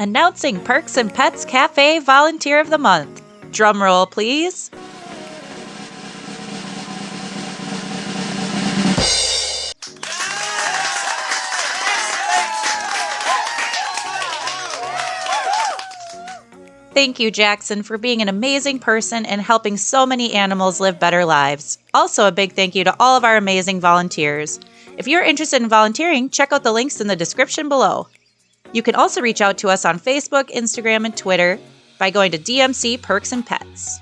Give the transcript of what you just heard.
announcing Perks and Pets Cafe Volunteer of the Month. Drum roll, please. Thank you, Jackson, for being an amazing person and helping so many animals live better lives. Also, a big thank you to all of our amazing volunteers. If you're interested in volunteering, check out the links in the description below. You can also reach out to us on Facebook, Instagram, and Twitter by going to DMC Perks and Pets.